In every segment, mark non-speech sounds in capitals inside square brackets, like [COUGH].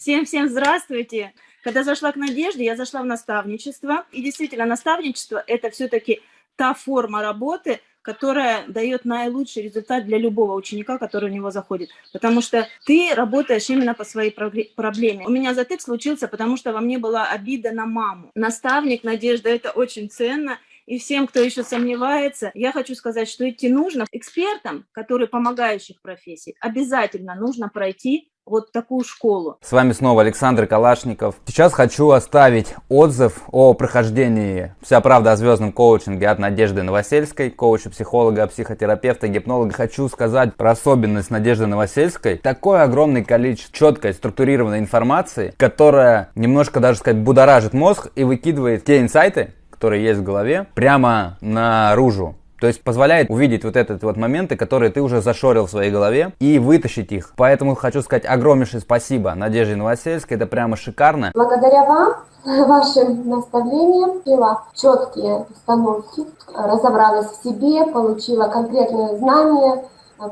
Всем-всем здравствуйте! Когда зашла к Надежде, я зашла в наставничество. И действительно, наставничество – это все-таки та форма работы, которая дает наилучший результат для любого ученика, который в него заходит. Потому что ты работаешь именно по своей проблеме. У меня затык случился, потому что во мне была обида на маму. Наставник, Надежда, это очень ценно. И всем, кто еще сомневается, я хочу сказать, что идти нужно. Экспертам, которые помогающих профессий, обязательно нужно пройти вот такую школу. С вами снова Александр Калашников. Сейчас хочу оставить отзыв о прохождении «Вся правда о звездном коучинге» от Надежды Новосельской, коуча, психолога, психотерапевта, гипнолога. Хочу сказать про особенность Надежды Новосельской. Такое огромное количество четкой, структурированной информации, которая немножко даже сказать будоражит мозг и выкидывает те инсайты, которые есть в голове, прямо наружу. То есть позволяет увидеть вот этот вот моменты, которые ты уже зашорил в своей голове и вытащить их. Поэтому хочу сказать огромнейшее спасибо Надежде Новосельской, это прямо шикарно. Благодаря вам, [LAUGHS] вашим наставлениям, взяла четкие установки, разобралась в себе, получила конкретные знания,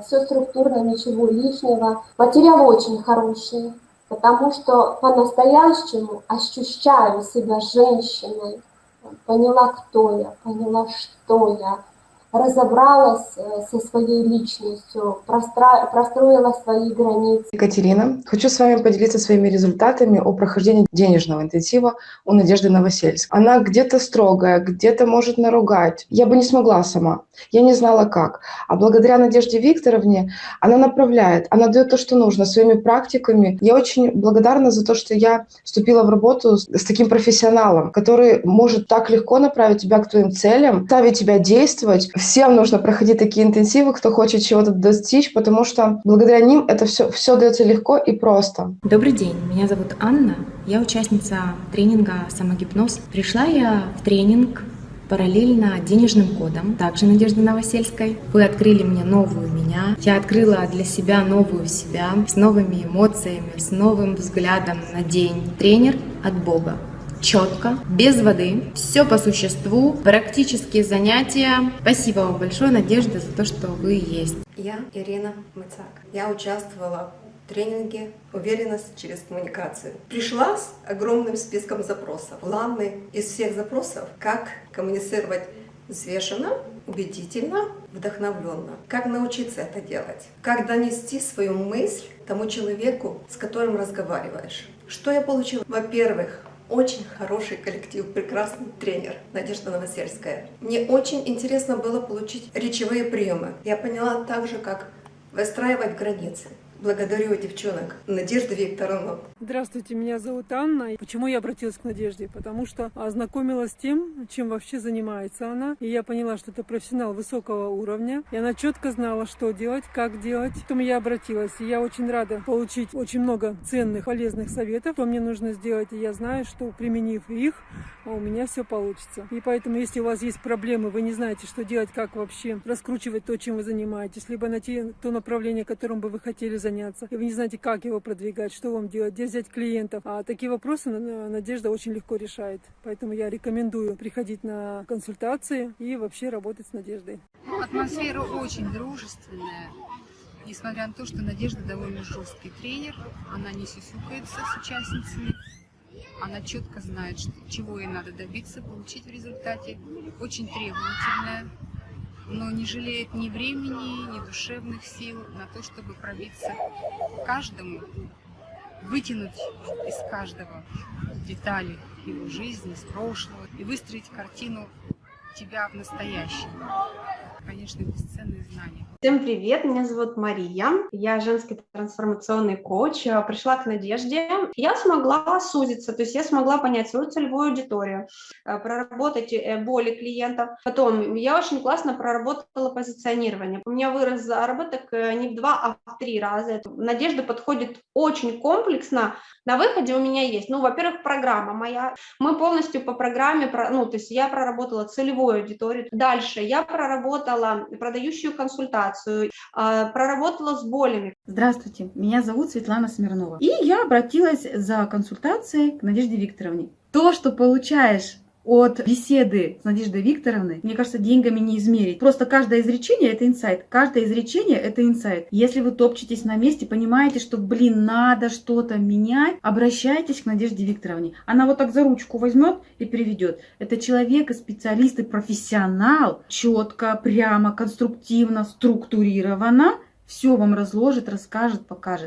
все структурно, ничего лишнего. Материал очень хороший, потому что по-настоящему ощущаю себя женщиной, поняла, кто я, поняла, что я, разобралась э, со своей личностью, простроила свои границы. Екатерина, хочу с вами поделиться своими результатами о прохождении денежного интенсива у Надежды Новосельской. Она где-то строгая, где-то может наругать. Я бы не смогла сама. Я не знала как. А благодаря Надежде Викторовне она направляет, она дает то, что нужно, своими практиками. Я очень благодарна за то, что я вступила в работу с, с таким профессионалом, который может так легко направить тебя к твоим целям, ставить тебя действовать, Всем нужно проходить такие интенсивы, кто хочет чего-то достичь, потому что благодаря ним это все, все дается легко и просто. Добрый день, меня зовут Анна, я участница тренинга «Самогипноз». Пришла я в тренинг параллельно денежным кодом, также Надежды Новосельской. Вы открыли мне новую меня, я открыла для себя новую себя, с новыми эмоциями, с новым взглядом на день. Тренер от Бога четко, без воды, все по существу, практические занятия. Спасибо вам большое, Надежда, за то, что вы есть. Я Ирина Мыцак. Я участвовала в тренинге «Уверенность через коммуникацию». Пришла с огромным списком запросов. Главный из всех запросов – как коммуницировать взвешенно, убедительно, вдохновленно. Как научиться это делать? Как донести свою мысль тому человеку, с которым разговариваешь? Что я получила? Во-первых, очень хороший коллектив, прекрасный тренер Надежда Новосельская. Мне очень интересно было получить речевые приемы. Я поняла также, как выстраивать границы. Благодарю девчонок. Надежда Викторовна. Здравствуйте, меня зовут Анна. Почему я обратилась к Надежде? Потому что ознакомилась с тем, чем вообще занимается она. И я поняла, что это профессионал высокого уровня. И она четко знала, что делать, как делать. Поэтому я обратилась. И я очень рада получить очень много ценных, полезных советов, что мне нужно сделать. И я знаю, что применив их, у меня все получится. И поэтому, если у вас есть проблемы, вы не знаете, что делать, как вообще раскручивать то, чем вы занимаетесь, либо найти то направление, которым бы вы хотели заняться, заняться, и вы не знаете, как его продвигать, что вам делать, где взять клиентов. А такие вопросы Надежда очень легко решает. Поэтому я рекомендую приходить на консультации и вообще работать с Надеждой. Атмосфера очень дружественная. Несмотря на то, что Надежда довольно жесткий тренер, она не сисюкается с участницами, она четко знает, чего ей надо добиться, получить в результате. Очень требовательная, но не жалеет ни времени, ни душевных сил на то, чтобы пробиться каждому, вытянуть из каждого детали его жизни, с прошлого и выстроить картину тебя в настоящем. Конечно, бесценные знания. Всем привет, меня зовут Мария, я женский трансформационный коуч, э, пришла к Надежде. Я смогла сузиться, то есть я смогла понять свою целевую аудиторию, э, проработать э, боли клиентов. Потом я очень классно проработала позиционирование. У меня вырос заработок не в два, а в три раза. Надежда подходит очень комплексно. На выходе у меня есть, ну, во-первых, программа моя. Мы полностью по программе, ну, то есть я проработала целевую аудиторию. Дальше я проработала продающую консультацию консультацию, а, проработала с болями. Здравствуйте, меня зовут Светлана Смирнова. И я обратилась за консультацией к Надежде Викторовне. То, что получаешь от беседы с Надеждой Викторовной, мне кажется, деньгами не измерить. Просто каждое изречение – это инсайт. Каждое изречение – это инсайт. Если вы топчетесь на месте, понимаете, что, блин, надо что-то менять, обращайтесь к Надежде Викторовне. Она вот так за ручку возьмет и приведет. Это человек и специалист, и профессионал, четко, прямо, конструктивно, структурированно все вам разложит, расскажет, покажет.